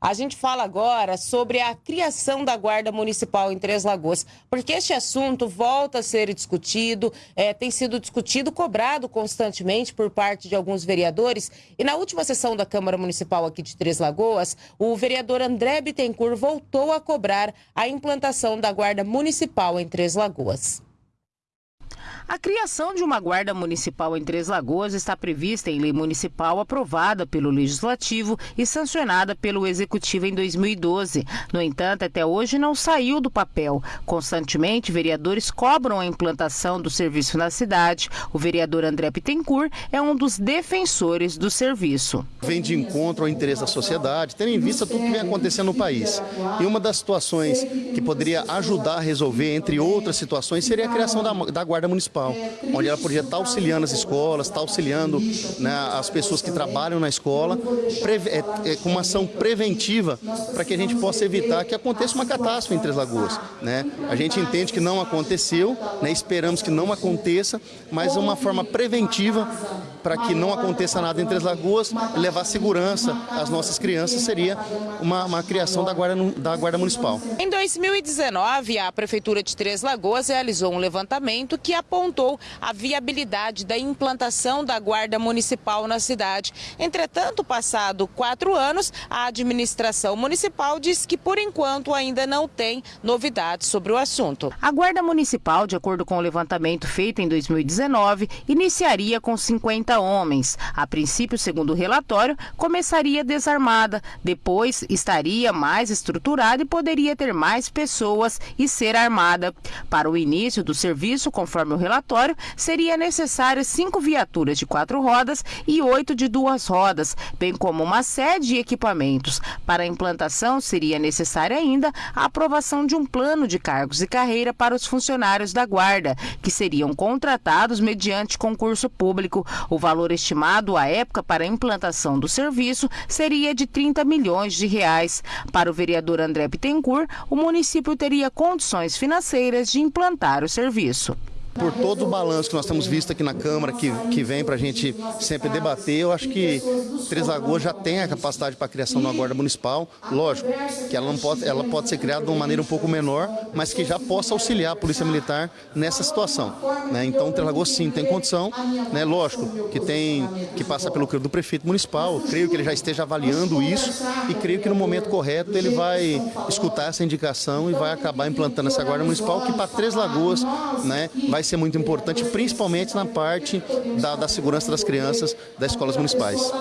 A gente fala agora sobre a criação da Guarda Municipal em Três Lagoas, porque este assunto volta a ser discutido, é, tem sido discutido, cobrado constantemente por parte de alguns vereadores. E na última sessão da Câmara Municipal aqui de Três Lagoas, o vereador André Bittencourt voltou a cobrar a implantação da Guarda Municipal em Três Lagoas. A criação de uma guarda municipal em Três Lagoas está prevista em lei municipal aprovada pelo Legislativo e sancionada pelo Executivo em 2012. No entanto, até hoje não saiu do papel. Constantemente, vereadores cobram a implantação do serviço na cidade. O vereador André Pittencourt é um dos defensores do serviço. Vem de encontro ao interesse da sociedade, tendo em vista tudo que vem acontecendo no país. E uma das situações que poderia ajudar a resolver, entre outras situações, seria a criação da, da Guarda Municipal municipal, onde ela podia estar auxiliando as escolas, estar auxiliando né, as pessoas que trabalham na escola, é, é, com uma ação preventiva para que a gente possa evitar que aconteça uma catástrofe em Três Lagoas. Né? A gente entende que não aconteceu, né, esperamos que não aconteça, mas uma forma preventiva para que não aconteça nada em Três Lagoas, levar segurança às nossas crianças seria uma, uma criação da guarda, da guarda Municipal. Em 2019, a Prefeitura de Três Lagoas realizou um levantamento que apontou a viabilidade da implantação da Guarda Municipal na cidade. Entretanto, passado quatro anos, a administração municipal diz que, por enquanto, ainda não tem novidades sobre o assunto. A Guarda Municipal, de acordo com o levantamento feito em 2019, iniciaria com 50 homens. A princípio, segundo o relatório, começaria desarmada, depois estaria mais estruturada e poderia ter mais pessoas e ser armada. Para o início do serviço, conforme o relatório, seria necessário cinco viaturas de quatro rodas e oito de duas rodas, bem como uma sede e equipamentos. Para a implantação, seria necessária ainda a aprovação de um plano de cargos e carreira para os funcionários da Guarda, que seriam contratados mediante concurso público. O valor estimado à época para a implantação do serviço seria de 30 milhões de reais. Para o vereador André Bittencourt, o município teria condições financeiras de implantar o serviço. Por todo o balanço que nós temos visto aqui na Câmara, que, que vem para a gente sempre debater, eu acho que Três Lagoas já tem a capacidade para a criação de uma guarda municipal. Lógico que ela, não pode, ela pode ser criada de uma maneira um pouco menor, mas que já possa auxiliar a Polícia Militar nessa situação. Né? Então, Três Lagoas sim tem condição, né? lógico que tem que passar pelo crivo do prefeito municipal. Creio que ele já esteja avaliando isso e creio que no momento correto ele vai escutar essa indicação e vai acabar implantando essa guarda municipal que para Três Lagoas né, vai vai ser muito importante, principalmente na parte da, da segurança das crianças das escolas municipais.